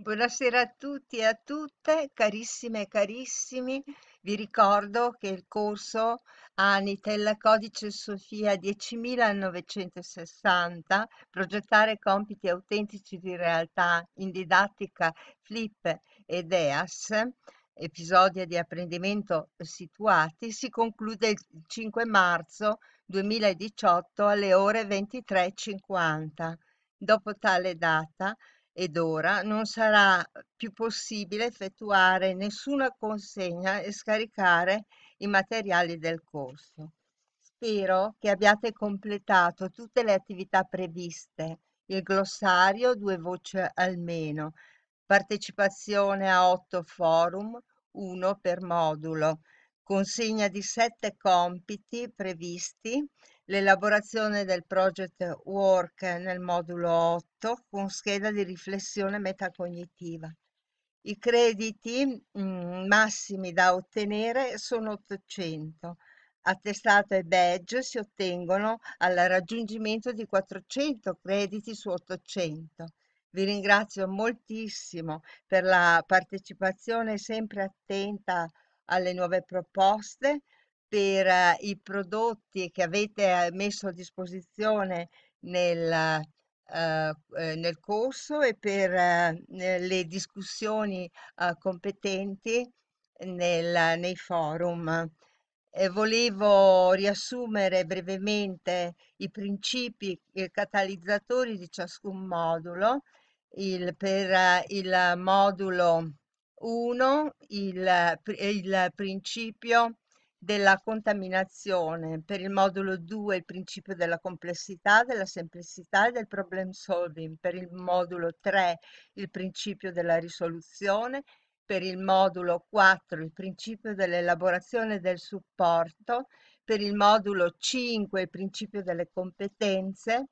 Buonasera a tutti e a tutte, carissime e carissimi. Vi ricordo che il corso Anitel Codice Sofia 10960, progettare compiti autentici di realtà in didattica Flip ed EAS, episodi di apprendimento situati, si conclude il 5 marzo 2018 alle ore 23.50. Dopo tale data, ed ora non sarà più possibile effettuare nessuna consegna e scaricare i materiali del corso. Spero che abbiate completato tutte le attività previste, il glossario, due voci almeno, partecipazione a otto forum, uno per modulo, consegna di sette compiti previsti, l'elaborazione del project work nel modulo 8 con scheda di riflessione metacognitiva. I crediti mm, massimi da ottenere sono 800. Attestato e badge si ottengono al raggiungimento di 400 crediti su 800. Vi ringrazio moltissimo per la partecipazione sempre attenta alle nuove proposte per eh, i prodotti che avete eh, messo a disposizione nel, eh, eh, nel corso e per eh, le discussioni eh, competenti nel, nei forum. E volevo riassumere brevemente i principi i catalizzatori di ciascun modulo. Il, per il modulo 1 il, il principio della contaminazione, per il modulo 2 il principio della complessità, della semplicità e del problem solving, per il modulo 3 il principio della risoluzione, per il modulo 4 il principio dell'elaborazione del supporto, per il modulo 5 il principio delle competenze,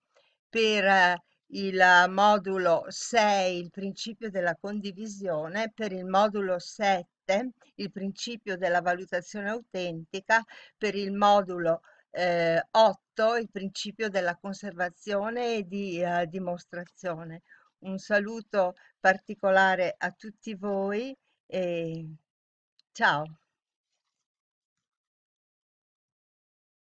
per eh, il modulo 6 il principio della condivisione, per il modulo 7 il principio della valutazione autentica, per il modulo eh, 8 il principio della conservazione e di eh, dimostrazione. Un saluto particolare a tutti voi e ciao.